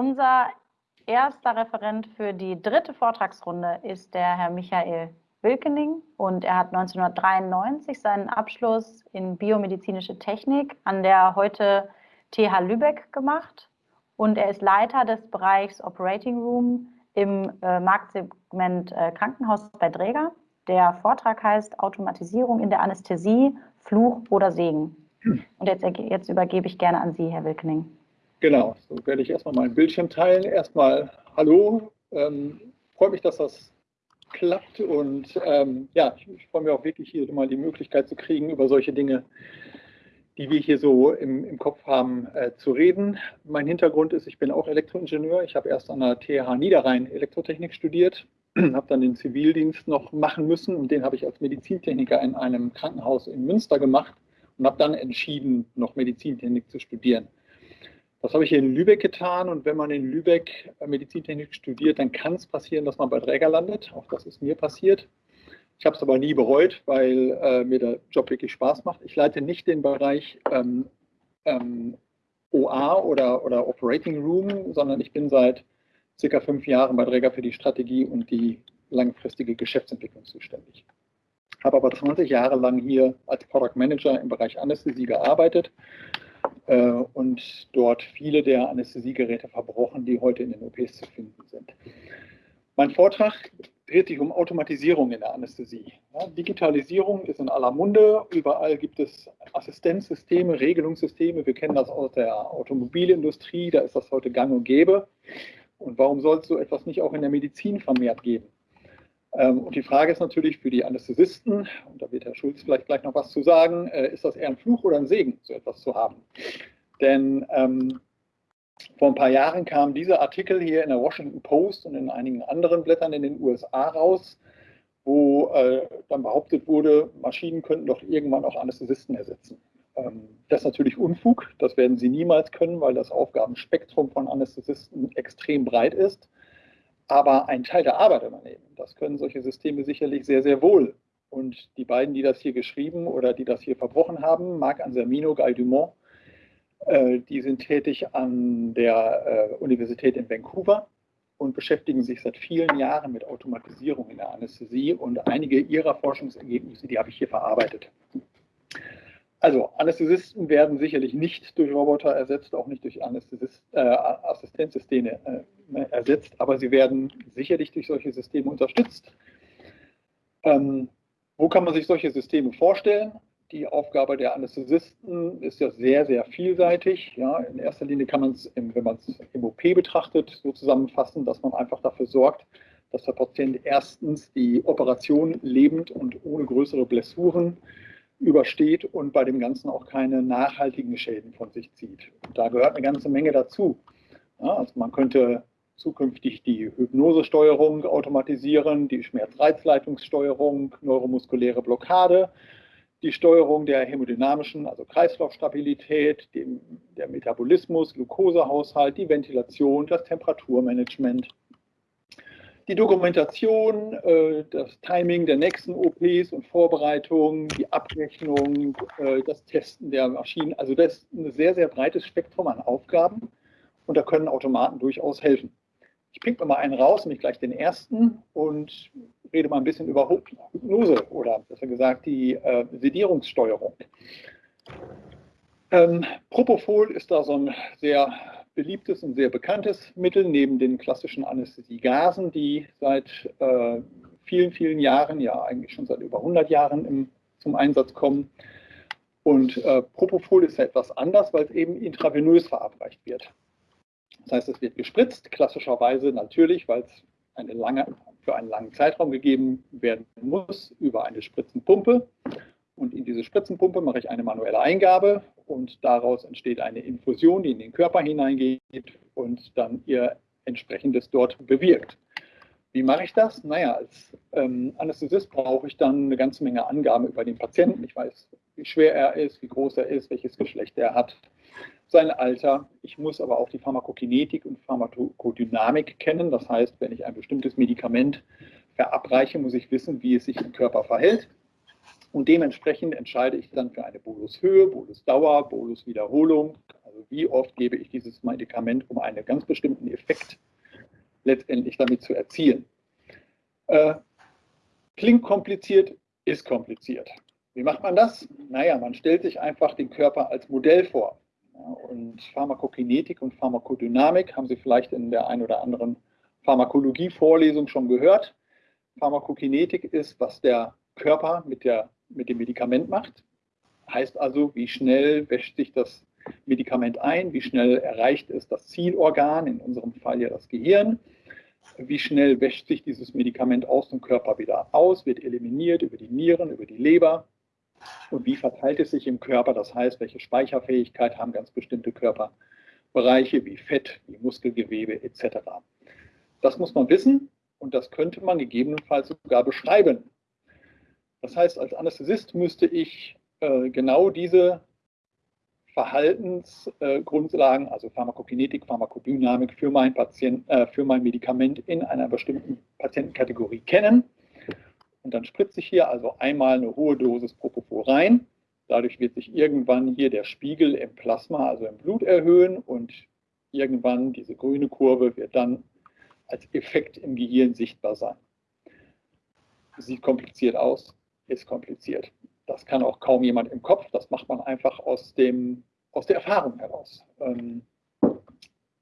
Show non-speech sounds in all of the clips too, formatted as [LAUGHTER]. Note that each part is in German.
unser erster Referent für die dritte Vortragsrunde ist der Herr Michael Wilkening und er hat 1993 seinen Abschluss in biomedizinische Technik an der heute TH Lübeck gemacht und er ist Leiter des Bereichs Operating Room im äh, Marktsegment äh, Krankenhaus bei Dräger. Der Vortrag heißt Automatisierung in der Anästhesie, Fluch oder Segen. Und jetzt, jetzt übergebe ich gerne an Sie, Herr Wilkening. Genau, so werde ich erstmal meinen Bildschirm teilen. Erstmal Hallo, ähm, freue mich, dass das klappt und ähm, ja, ich, ich freue mich auch wirklich hier mal die Möglichkeit zu kriegen, über solche Dinge die wir hier so im, im Kopf haben, äh, zu reden. Mein Hintergrund ist, ich bin auch Elektroingenieur. Ich habe erst an der TH Niederrhein Elektrotechnik studiert, [CLEARS THROAT] habe dann den Zivildienst noch machen müssen und den habe ich als Medizintechniker in einem Krankenhaus in Münster gemacht und habe dann entschieden, noch Medizintechnik zu studieren. Das habe ich hier in Lübeck getan und wenn man in Lübeck Medizintechnik studiert, dann kann es passieren, dass man bei Träger landet. Auch das ist mir passiert. Ich habe es aber nie bereut, weil äh, mir der Job wirklich Spaß macht. Ich leite nicht den Bereich ähm, ähm, OA oder, oder Operating Room, sondern ich bin seit circa fünf Jahren bei Träger für die Strategie und die langfristige Geschäftsentwicklung zuständig. Habe aber 20 Jahre lang hier als Product Manager im Bereich Anästhesie gearbeitet äh, und dort viele der Anästhesiegeräte verbrochen, die heute in den OPs zu finden sind. Mein Vortrag dreht sich um Automatisierung in der Anästhesie. Ja, Digitalisierung ist in aller Munde. Überall gibt es Assistenzsysteme, Regelungssysteme. Wir kennen das aus der Automobilindustrie. Da ist das heute gang und gäbe. Und warum soll es so etwas nicht auch in der Medizin vermehrt geben? Ähm, und die Frage ist natürlich für die Anästhesisten, und da wird Herr Schulz vielleicht gleich noch was zu sagen, äh, ist das eher ein Fluch oder ein Segen, so etwas zu haben? Denn ähm, vor ein paar Jahren kam dieser Artikel hier in der Washington Post und in einigen anderen Blättern in den USA raus, wo äh, dann behauptet wurde, Maschinen könnten doch irgendwann auch Anästhesisten ersetzen. Ähm, das ist natürlich Unfug, das werden sie niemals können, weil das Aufgabenspektrum von Anästhesisten extrem breit ist. Aber ein Teil der Arbeit übernehmen, das können solche Systeme sicherlich sehr, sehr wohl. Und die beiden, die das hier geschrieben oder die das hier verbrochen haben, Marc Ansermino, Guy Dumont, äh, die sind tätig an der äh, Universität in Vancouver und beschäftigen sich seit vielen Jahren mit Automatisierung in der Anästhesie und einige ihrer Forschungsergebnisse, die habe ich hier verarbeitet. Also Anästhesisten werden sicherlich nicht durch Roboter ersetzt, auch nicht durch äh, Assistenzsysteme äh, ersetzt, aber sie werden sicherlich durch solche Systeme unterstützt. Ähm, wo kann man sich solche Systeme vorstellen? Die Aufgabe der Anästhesisten ist ja sehr, sehr vielseitig. Ja, in erster Linie kann man es, wenn man es im OP betrachtet, so zusammenfassen, dass man einfach dafür sorgt, dass der Patient erstens die Operation lebend und ohne größere Blessuren übersteht und bei dem Ganzen auch keine nachhaltigen Schäden von sich zieht. Und da gehört eine ganze Menge dazu. Ja, also man könnte zukünftig die Hypnosesteuerung automatisieren, die Schmerzreizleitungssteuerung, neuromuskuläre Blockade die Steuerung der hämodynamischen, also Kreislaufstabilität, dem, der Metabolismus, Glukosehaushalt, die Ventilation, das Temperaturmanagement, die Dokumentation, äh, das Timing der nächsten OPs und Vorbereitung, die Abrechnung, äh, das Testen der Maschinen. Also das ist ein sehr, sehr breites Spektrum an Aufgaben und da können Automaten durchaus helfen. Ich mir mal einen raus, nämlich gleich den ersten und rede mal ein bisschen über Hypnose oder besser gesagt die äh, Sedierungssteuerung. Ähm, Propofol ist da so ein sehr beliebtes und sehr bekanntes Mittel neben den klassischen Anästhesiegasen, die seit äh, vielen, vielen Jahren, ja eigentlich schon seit über 100 Jahren im, zum Einsatz kommen. Und äh, Propofol ist etwas anders, weil es eben intravenös verabreicht wird. Das heißt, es wird gespritzt, klassischerweise natürlich, weil es eine lange, für einen langen Zeitraum gegeben werden muss, über eine Spritzenpumpe. Und in diese Spritzenpumpe mache ich eine manuelle Eingabe und daraus entsteht eine Infusion, die in den Körper hineingeht und dann ihr entsprechendes dort bewirkt. Wie mache ich das? Naja, als ähm, Anästhesist brauche ich dann eine ganze Menge Angaben über den Patienten. Ich weiß, wie schwer er ist, wie groß er ist, welches Geschlecht er hat, sein Alter. Ich muss aber auch die Pharmakokinetik und Pharmakodynamik kennen. Das heißt, wenn ich ein bestimmtes Medikament verabreiche, muss ich wissen, wie es sich im Körper verhält. Und dementsprechend entscheide ich dann für eine Bolushöhe, Bolusdauer, Boluswiederholung, also wie oft gebe ich dieses Medikament, um einen ganz bestimmten Effekt letztendlich damit zu erzielen. Äh, klingt kompliziert, ist kompliziert. Wie macht man das? Naja, man stellt sich einfach den Körper als Modell vor. Und Pharmakokinetik und Pharmakodynamik haben Sie vielleicht in der einen oder anderen Pharmakologie-Vorlesung schon gehört. Pharmakokinetik ist, was der Körper mit, der, mit dem Medikament macht. Heißt also, wie schnell wäscht sich das Medikament ein, wie schnell erreicht es das Zielorgan, in unserem Fall ja das Gehirn, wie schnell wäscht sich dieses Medikament aus dem Körper wieder aus, wird eliminiert über die Nieren, über die Leber und wie verteilt es sich im Körper, das heißt, welche Speicherfähigkeit haben ganz bestimmte Körperbereiche wie Fett, wie Muskelgewebe etc. Das muss man wissen und das könnte man gegebenenfalls sogar beschreiben. Das heißt, als Anästhesist müsste ich äh, genau diese Verhaltensgrundlagen, äh, also Pharmakokinetik, Pharmakodynamik für mein, Patient, äh, für mein Medikament in einer bestimmten Patientenkategorie kennen. Und dann spritze ich hier also einmal eine hohe Dosis Propofol rein. Dadurch wird sich irgendwann hier der Spiegel im Plasma, also im Blut erhöhen und irgendwann diese grüne Kurve wird dann als Effekt im Gehirn sichtbar sein. Sieht kompliziert aus, ist kompliziert. Das kann auch kaum jemand im Kopf. Das macht man einfach aus, dem, aus der Erfahrung heraus. Ähm,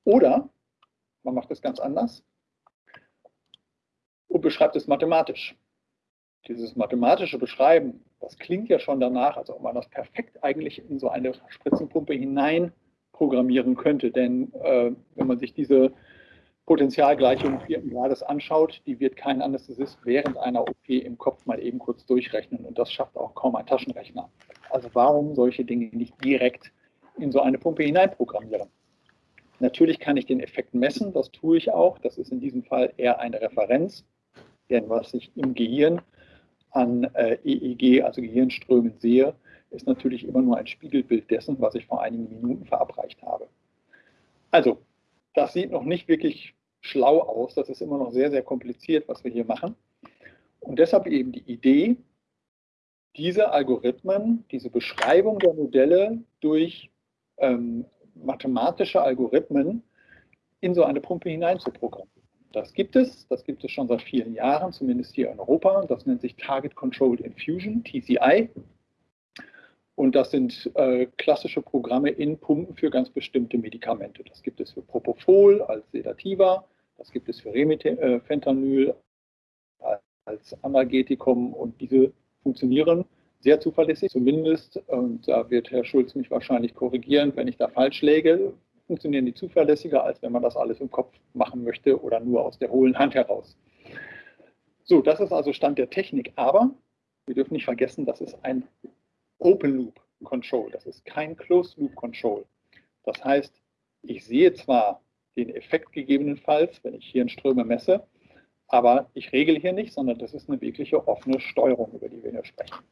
oder man macht es ganz anders und beschreibt es mathematisch. Dieses mathematische Beschreiben, das klingt ja schon danach, als ob man das perfekt eigentlich in so eine Spritzenpumpe hinein programmieren könnte. Denn äh, wenn man sich diese Potentialgleichung vierten Grades anschaut, die wird kein Anästhesist während einer OP im Kopf mal eben kurz durchrechnen und das schafft auch kaum ein Taschenrechner. Also warum solche Dinge nicht direkt in so eine Pumpe hineinprogrammieren? Natürlich kann ich den Effekt messen, das tue ich auch. Das ist in diesem Fall eher eine Referenz, denn was ich im Gehirn an äh, EEG, also Gehirnströmen sehe, ist natürlich immer nur ein Spiegelbild dessen, was ich vor einigen Minuten verabreicht habe. Also, das sieht noch nicht wirklich schlau aus. Das ist immer noch sehr, sehr kompliziert, was wir hier machen. Und deshalb eben die Idee, diese Algorithmen, diese Beschreibung der Modelle durch ähm, mathematische Algorithmen in so eine Pumpe hineinzuprogrammieren. Das gibt es, das gibt es schon seit vielen Jahren, zumindest hier in Europa. Das nennt sich Target Controlled Infusion, TCI. Und das sind äh, klassische Programme in Pumpen für ganz bestimmte Medikamente. Das gibt es für Propofol als Sedativa, das gibt es für Remifentanil äh, als Analgetikum und diese funktionieren sehr zuverlässig, zumindest, und da wird Herr Schulz mich wahrscheinlich korrigieren, wenn ich da falsch läge, funktionieren die zuverlässiger, als wenn man das alles im Kopf machen möchte oder nur aus der hohlen Hand heraus. So, das ist also Stand der Technik, aber wir dürfen nicht vergessen, das ist ein Open Loop Control, das ist kein Closed Loop Control. Das heißt, ich sehe zwar den Effekt gegebenenfalls, wenn ich hier in Ströme messe, aber ich regel hier nicht, sondern das ist eine wirkliche offene Steuerung, über die wir hier sprechen.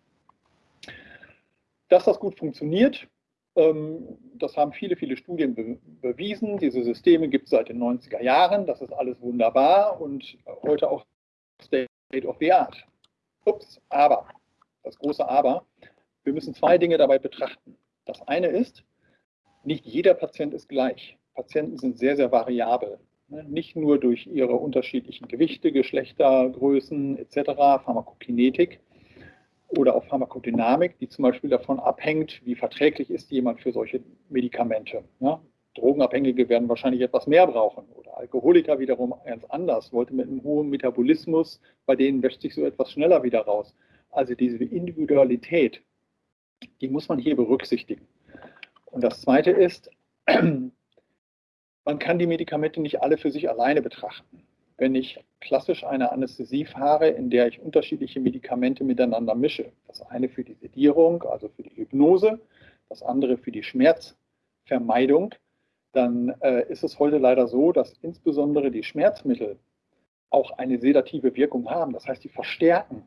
Dass das gut funktioniert, ähm, das haben viele, viele Studien bewiesen. Diese Systeme gibt es seit den 90er Jahren. Das ist alles wunderbar und heute auch State of the Art. Ups, aber, das große Aber, wir müssen zwei Dinge dabei betrachten. Das eine ist, nicht jeder Patient ist gleich. Patienten sind sehr, sehr variabel. Ne? Nicht nur durch ihre unterschiedlichen Gewichte, Geschlechter, Größen etc., Pharmakokinetik oder auch Pharmakodynamik, die zum Beispiel davon abhängt, wie verträglich ist jemand für solche Medikamente. Ja? Drogenabhängige werden wahrscheinlich etwas mehr brauchen oder Alkoholiker wiederum ganz anders, wollte mit einem hohen Metabolismus, bei denen wäscht sich so etwas schneller wieder raus. Also diese Individualität die muss man hier berücksichtigen. Und das Zweite ist, [CLEARS THROAT] man kann die Medikamente nicht alle für sich alleine betrachten. Wenn ich klassisch eine Anästhesie fahre, in der ich unterschiedliche Medikamente miteinander mische, das eine für die Sedierung, also für die Hypnose, das andere für die Schmerzvermeidung, dann äh, ist es heute leider so, dass insbesondere die Schmerzmittel auch eine sedative Wirkung haben. Das heißt, die verstärken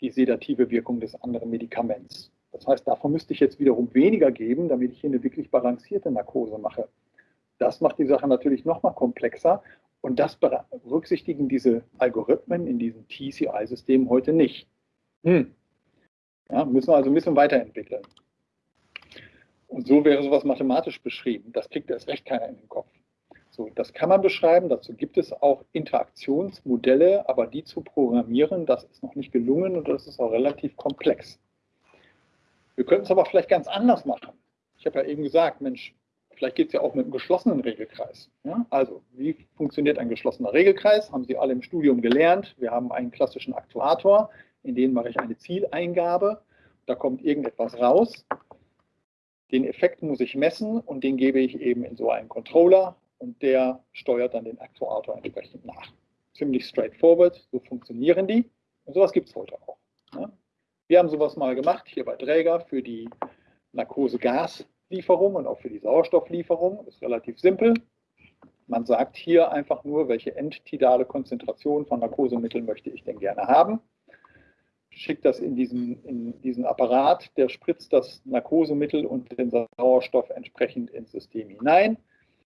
die sedative Wirkung des anderen Medikaments. Das heißt, davon müsste ich jetzt wiederum weniger geben, damit ich hier eine wirklich balancierte Narkose mache. Das macht die Sache natürlich noch mal komplexer und das berücksichtigen diese Algorithmen in diesem TCI-System heute nicht. Hm. Ja, müssen wir also ein bisschen weiterentwickeln. Und so wäre sowas mathematisch beschrieben. Das kriegt erst recht keiner in den Kopf. So, das kann man beschreiben. Dazu gibt es auch Interaktionsmodelle, aber die zu programmieren, das ist noch nicht gelungen und das ist auch relativ komplex. Wir könnten es aber vielleicht ganz anders machen. Ich habe ja eben gesagt, Mensch, vielleicht geht es ja auch mit einem geschlossenen Regelkreis. Ja? Also, wie funktioniert ein geschlossener Regelkreis? Haben Sie alle im Studium gelernt. Wir haben einen klassischen Aktuator, in den mache ich eine Zieleingabe. Da kommt irgendetwas raus. Den Effekt muss ich messen und den gebe ich eben in so einen Controller und der steuert dann den Aktuator entsprechend nach. Ziemlich straightforward, so funktionieren die. Und sowas gibt es heute auch. Ne? Wir haben sowas mal gemacht, hier bei Träger für die Narkose-Gaslieferung und auch für die Sauerstofflieferung. Das ist relativ simpel. Man sagt hier einfach nur, welche endtidale Konzentration von Narkosemitteln möchte ich denn gerne haben schickt das in diesen, in diesen Apparat, der spritzt das Narkosemittel und den Sauerstoff entsprechend ins System hinein.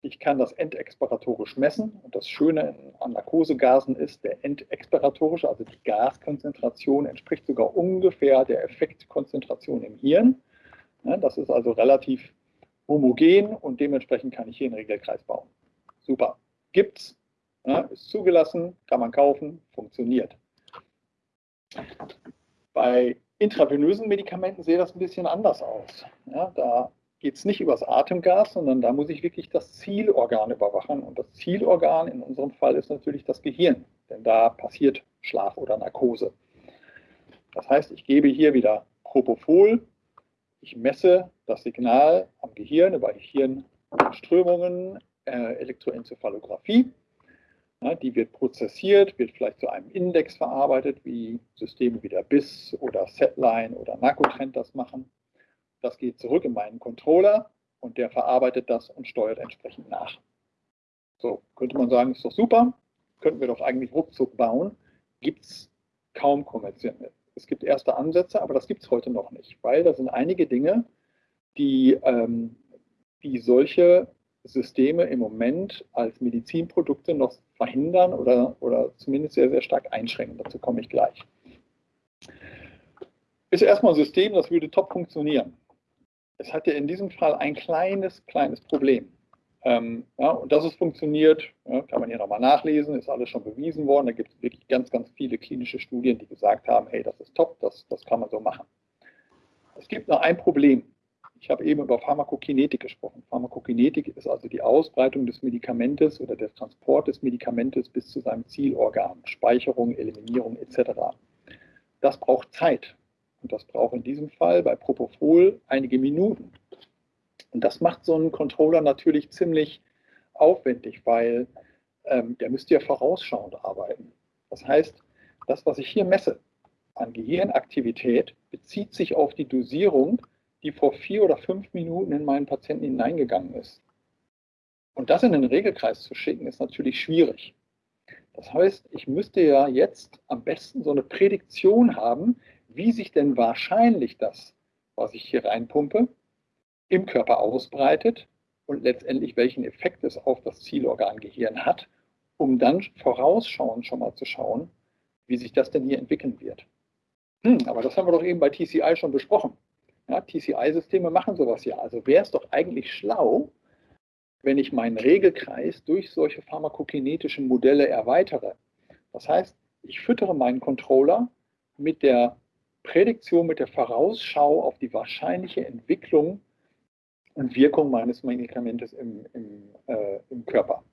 Ich kann das endexpiratorisch messen und das Schöne an Narkosegasen ist, der endexpiratorische, also die Gaskonzentration, entspricht sogar ungefähr der Effektkonzentration im Hirn. Das ist also relativ homogen und dementsprechend kann ich hier einen Regelkreis bauen. Super. Gibt's, ist zugelassen, kann man kaufen, funktioniert. Bei intravenösen Medikamenten sieht das ein bisschen anders aus. Ja, da geht es nicht übers Atemgas, sondern da muss ich wirklich das Zielorgan überwachen. Und das Zielorgan in unserem Fall ist natürlich das Gehirn, denn da passiert Schlaf oder Narkose. Das heißt, ich gebe hier wieder Propofol, ich messe das Signal am Gehirn über Hirnströmungen, äh, Elektroenzephalographie die wird prozessiert, wird vielleicht zu einem Index verarbeitet, wie Systeme wie der BIS oder Setline oder Narcotrend das machen. Das geht zurück in meinen Controller und der verarbeitet das und steuert entsprechend nach. So, könnte man sagen, ist doch super, könnten wir doch eigentlich ruckzuck bauen. Gibt es kaum kommerziell. Es gibt erste Ansätze, aber das gibt es heute noch nicht, weil da sind einige Dinge, die, ähm, die solche Systeme im Moment als Medizinprodukte noch verhindern oder, oder zumindest sehr, sehr stark einschränken. Dazu komme ich gleich. Ist erstmal ein System, das würde top funktionieren. Es hat ja in diesem Fall ein kleines, kleines Problem. Ähm, ja, und dass es funktioniert, ja, kann man hier nochmal nachlesen, ist alles schon bewiesen worden. Da gibt es wirklich ganz, ganz viele klinische Studien, die gesagt haben, hey, das ist top, das, das kann man so machen. Es gibt noch ein Problem. Ich habe eben über Pharmakokinetik gesprochen. Pharmakokinetik ist also die Ausbreitung des Medikamentes oder der Transport des Medikamentes bis zu seinem Zielorgan, Speicherung, Eliminierung etc. Das braucht Zeit. Und das braucht in diesem Fall bei Propofol einige Minuten. Und das macht so einen Controller natürlich ziemlich aufwendig, weil ähm, der müsste ja vorausschauend arbeiten. Das heißt, das, was ich hier messe an Gehirnaktivität, bezieht sich auf die Dosierung die vor vier oder fünf Minuten in meinen Patienten hineingegangen ist. Und das in den Regelkreis zu schicken, ist natürlich schwierig. Das heißt, ich müsste ja jetzt am besten so eine Prädiktion haben, wie sich denn wahrscheinlich das, was ich hier reinpumpe, im Körper ausbreitet und letztendlich welchen Effekt es auf das Zielorgan Gehirn hat, um dann vorausschauend schon mal zu schauen, wie sich das denn hier entwickeln wird. Hm, aber das haben wir doch eben bei TCI schon besprochen. Ja, TCI-Systeme machen sowas ja. Also wäre es doch eigentlich schlau, wenn ich meinen Regelkreis durch solche pharmakokinetischen Modelle erweitere. Das heißt, ich füttere meinen Controller mit der Prädiktion, mit der Vorausschau auf die wahrscheinliche Entwicklung und Wirkung meines Medikamentes im, im, äh, im Körper.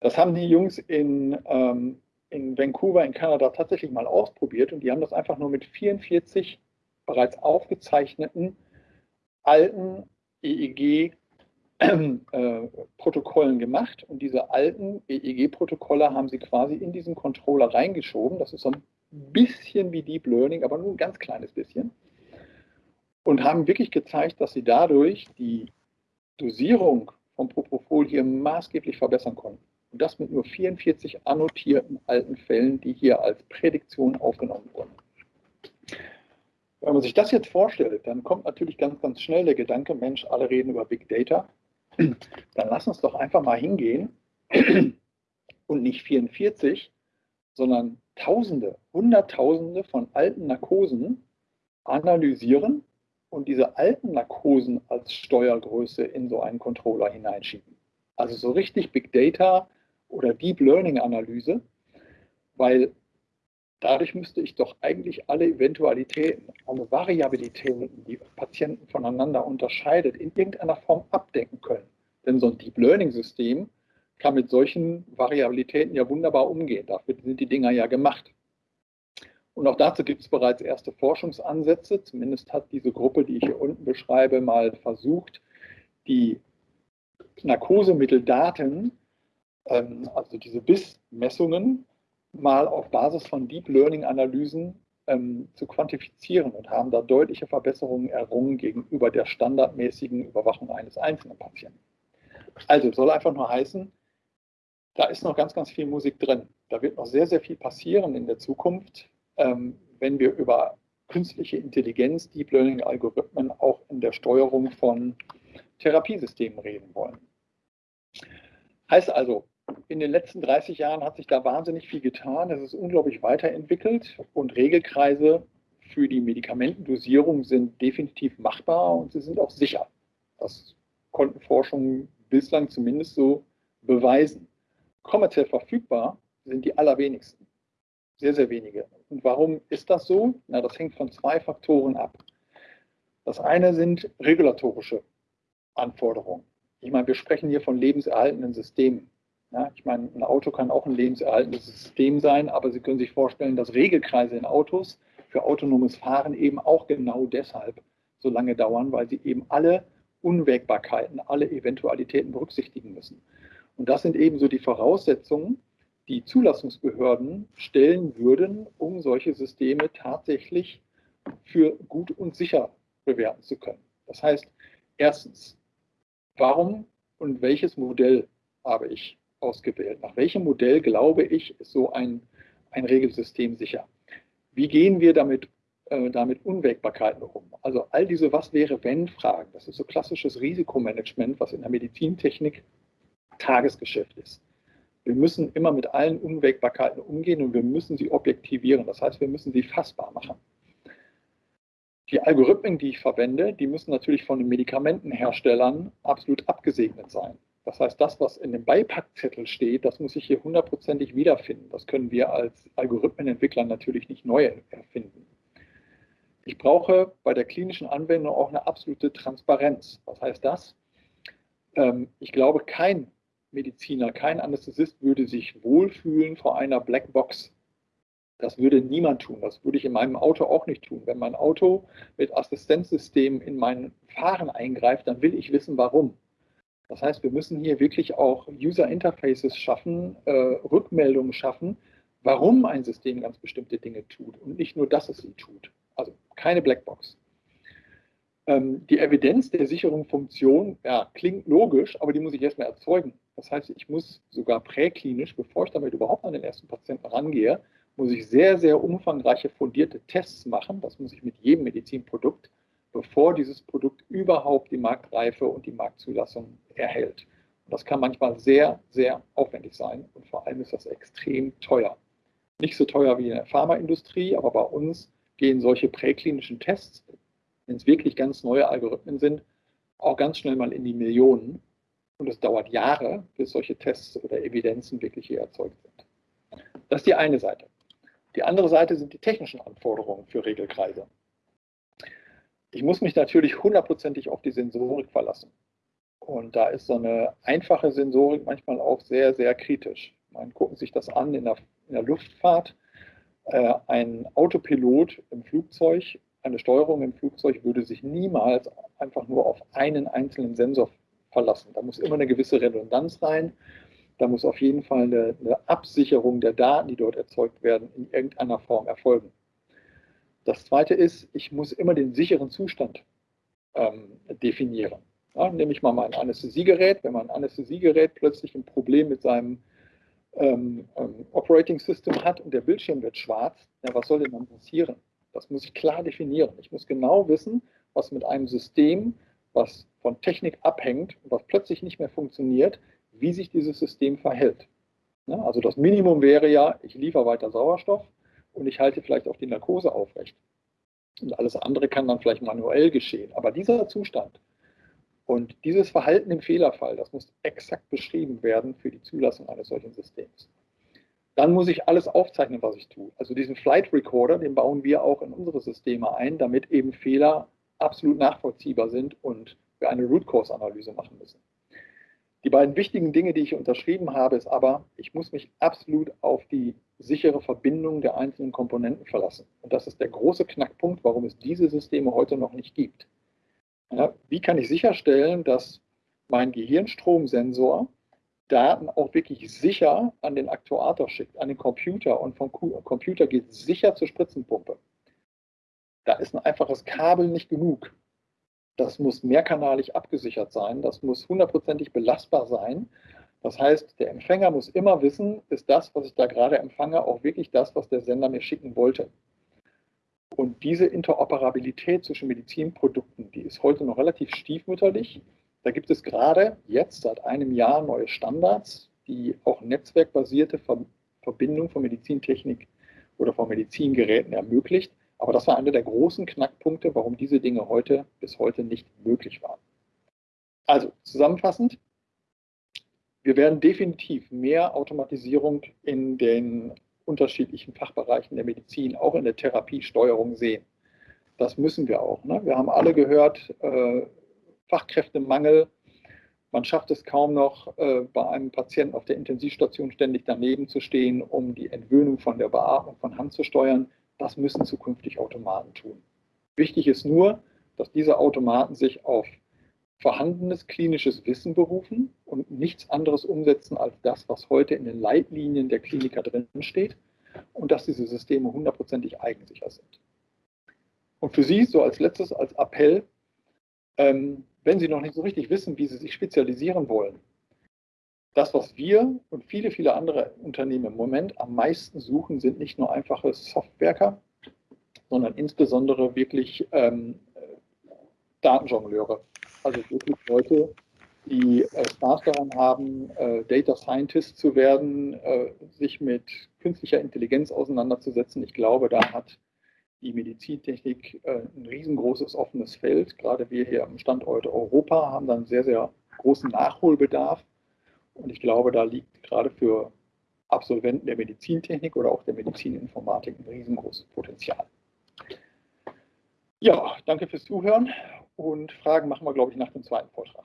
Das haben die Jungs in, ähm, in Vancouver in Kanada tatsächlich mal ausprobiert und die haben das einfach nur mit 44 bereits aufgezeichneten alten EEG-Protokollen äh, gemacht. Und diese alten EEG-Protokolle haben sie quasi in diesen Controller reingeschoben. Das ist so ein bisschen wie Deep Learning, aber nur ein ganz kleines bisschen. Und haben wirklich gezeigt, dass sie dadurch die Dosierung vom Propofol hier maßgeblich verbessern konnten. Und das mit nur 44 annotierten alten Fällen, die hier als Prädiktion aufgenommen wurden. Wenn man sich das jetzt vorstellt, dann kommt natürlich ganz, ganz schnell der Gedanke, Mensch, alle reden über Big Data. Dann lass uns doch einfach mal hingehen und nicht 44, sondern Tausende, Hunderttausende von alten Narkosen analysieren und diese alten Narkosen als Steuergröße in so einen Controller hineinschieben. Also so richtig Big Data oder Deep Learning Analyse, weil dadurch müsste ich doch eigentlich alle Eventualitäten, alle Variabilitäten, die Patienten voneinander unterscheidet, in irgendeiner Form abdecken können. Denn so ein Deep Learning System kann mit solchen Variabilitäten ja wunderbar umgehen. Dafür sind die Dinger ja gemacht. Und auch dazu gibt es bereits erste Forschungsansätze. Zumindest hat diese Gruppe, die ich hier unten beschreibe, mal versucht, die Narkosemitteldaten, ähm, also diese Bissmessungen, mal auf Basis von Deep Learning Analysen ähm, zu quantifizieren und haben da deutliche Verbesserungen errungen gegenüber der standardmäßigen Überwachung eines einzelnen Patienten. Also soll einfach nur heißen, da ist noch ganz, ganz viel Musik drin. Da wird noch sehr, sehr viel passieren in der Zukunft ähm, wenn wir über künstliche Intelligenz, Deep Learning-Algorithmen auch in der Steuerung von Therapiesystemen reden wollen. Heißt also, in den letzten 30 Jahren hat sich da wahnsinnig viel getan. Es ist unglaublich weiterentwickelt und Regelkreise für die Medikamentendosierung sind definitiv machbar und sie sind auch sicher. Das konnten Forschungen bislang zumindest so beweisen. Kommerziell verfügbar sind die allerwenigsten. Sehr, sehr wenige. Und warum ist das so? Na, das hängt von zwei Faktoren ab. Das eine sind regulatorische Anforderungen. Ich meine, wir sprechen hier von lebenserhaltenden Systemen. Ja, ich meine, ein Auto kann auch ein lebenserhaltendes System sein, aber Sie können sich vorstellen, dass Regelkreise in Autos für autonomes Fahren eben auch genau deshalb so lange dauern, weil sie eben alle Unwägbarkeiten, alle Eventualitäten berücksichtigen müssen. Und das sind eben so die Voraussetzungen, die Zulassungsbehörden stellen würden, um solche Systeme tatsächlich für gut und sicher bewerten zu können. Das heißt, erstens, warum und welches Modell habe ich ausgewählt? Nach welchem Modell glaube ich, ist so ein, ein Regelsystem sicher? Wie gehen wir damit, äh, damit Unwägbarkeiten um? Also all diese Was wäre wenn Fragen, das ist so klassisches Risikomanagement, was in der Medizintechnik Tagesgeschäft ist. Wir müssen immer mit allen Unwägbarkeiten umgehen und wir müssen sie objektivieren. Das heißt, wir müssen sie fassbar machen. Die Algorithmen, die ich verwende, die müssen natürlich von den Medikamentenherstellern absolut abgesegnet sein. Das heißt, das, was in dem Beipackzettel steht, das muss ich hier hundertprozentig wiederfinden. Das können wir als Algorithmenentwickler natürlich nicht neu erfinden. Ich brauche bei der klinischen Anwendung auch eine absolute Transparenz. Was heißt das? Ähm, ich glaube, kein Mediziner, kein Anästhesist würde sich wohlfühlen vor einer Blackbox. Das würde niemand tun. Das würde ich in meinem Auto auch nicht tun. Wenn mein Auto mit Assistenzsystemen in mein Fahren eingreift, dann will ich wissen, warum. Das heißt, wir müssen hier wirklich auch User Interfaces schaffen, äh, Rückmeldungen schaffen, warum ein System ganz bestimmte Dinge tut und nicht nur, dass es sie tut. Also keine Blackbox. Ähm, die Evidenz der sicheren Funktion ja, klingt logisch, aber die muss ich erstmal erzeugen. Das heißt, ich muss sogar präklinisch, bevor ich damit überhaupt an den ersten Patienten rangehe, muss ich sehr, sehr umfangreiche fundierte Tests machen. Das muss ich mit jedem Medizinprodukt, bevor dieses Produkt überhaupt die Marktreife und die Marktzulassung erhält. Und das kann manchmal sehr, sehr aufwendig sein und vor allem ist das extrem teuer. Nicht so teuer wie in der Pharmaindustrie, aber bei uns gehen solche präklinischen Tests, wenn es wirklich ganz neue Algorithmen sind, auch ganz schnell mal in die Millionen. Und es dauert Jahre, bis solche Tests oder Evidenzen wirklich hier erzeugt sind. Das ist die eine Seite. Die andere Seite sind die technischen Anforderungen für Regelkreise. Ich muss mich natürlich hundertprozentig auf die Sensorik verlassen. Und da ist so eine einfache Sensorik manchmal auch sehr, sehr kritisch. Man gucken sich das an in der, in der Luftfahrt. Äh, ein Autopilot im Flugzeug, eine Steuerung im Flugzeug würde sich niemals einfach nur auf einen einzelnen Sensor verlassen. Da muss immer eine gewisse Redundanz rein. Da muss auf jeden Fall eine, eine Absicherung der Daten, die dort erzeugt werden, in irgendeiner Form erfolgen. Das zweite ist, ich muss immer den sicheren Zustand ähm, definieren. Ja, nehme ich mal mein Anästhesiegerät. Wenn mein Anästhesiegerät plötzlich ein Problem mit seinem ähm, ähm, Operating System hat und der Bildschirm wird schwarz, ja, was soll denn dann passieren? Das muss ich klar definieren. Ich muss genau wissen, was mit einem System, was von Technik abhängt und was plötzlich nicht mehr funktioniert, wie sich dieses System verhält. Ja, also das Minimum wäre ja, ich liefere weiter Sauerstoff und ich halte vielleicht auch die Narkose aufrecht. Und alles andere kann dann vielleicht manuell geschehen. Aber dieser Zustand und dieses Verhalten im Fehlerfall, das muss exakt beschrieben werden für die Zulassung eines solchen Systems. Dann muss ich alles aufzeichnen, was ich tue. Also diesen Flight Recorder, den bauen wir auch in unsere Systeme ein, damit eben Fehler absolut nachvollziehbar sind und wir eine Root Cause Analyse machen müssen. Die beiden wichtigen Dinge, die ich unterschrieben habe, ist aber, ich muss mich absolut auf die sichere Verbindung der einzelnen Komponenten verlassen. Und das ist der große Knackpunkt, warum es diese Systeme heute noch nicht gibt. Ja, wie kann ich sicherstellen, dass mein Gehirnstromsensor Daten auch wirklich sicher an den Aktuator schickt, an den Computer und vom Computer geht sicher zur Spritzenpumpe? Da ist ein einfaches Kabel nicht genug. Das muss mehrkanalig abgesichert sein, das muss hundertprozentig belastbar sein. Das heißt, der Empfänger muss immer wissen, ist das, was ich da gerade empfange, auch wirklich das, was der Sender mir schicken wollte. Und diese Interoperabilität zwischen Medizinprodukten, die ist heute noch relativ stiefmütterlich. Da gibt es gerade jetzt seit einem Jahr neue Standards, die auch netzwerkbasierte Verbindung von Medizintechnik oder von Medizingeräten ermöglicht. Aber das war einer der großen Knackpunkte, warum diese Dinge heute bis heute nicht möglich waren. Also zusammenfassend, wir werden definitiv mehr Automatisierung in den unterschiedlichen Fachbereichen der Medizin, auch in der Therapiesteuerung sehen. Das müssen wir auch. Ne? Wir haben alle gehört, äh, Fachkräftemangel. Man schafft es kaum noch, äh, bei einem Patienten auf der Intensivstation ständig daneben zu stehen, um die Entwöhnung von der Beatmung von Hand zu steuern. Das müssen zukünftig Automaten tun. Wichtig ist nur, dass diese Automaten sich auf vorhandenes klinisches Wissen berufen und nichts anderes umsetzen als das, was heute in den Leitlinien der Kliniker drin steht und dass diese Systeme hundertprozentig eigensicher sind. Und für Sie so als letztes, als Appell, ähm, wenn Sie noch nicht so richtig wissen, wie Sie sich spezialisieren wollen, das, was wir und viele, viele andere Unternehmen im Moment am meisten suchen, sind nicht nur einfache Softwerker, sondern insbesondere wirklich ähm, Datenjongleure. Also wirklich Leute, die äh, Spaß daran haben, äh, Data Scientist zu werden, äh, sich mit künstlicher Intelligenz auseinanderzusetzen. Ich glaube, da hat die Medizintechnik äh, ein riesengroßes offenes Feld. Gerade wir hier am Standort Europa haben dann sehr, sehr großen Nachholbedarf. Und ich glaube, da liegt gerade für Absolventen der Medizintechnik oder auch der Medizininformatik ein riesengroßes Potenzial. Ja, danke fürs Zuhören und Fragen machen wir, glaube ich, nach dem zweiten Vortrag.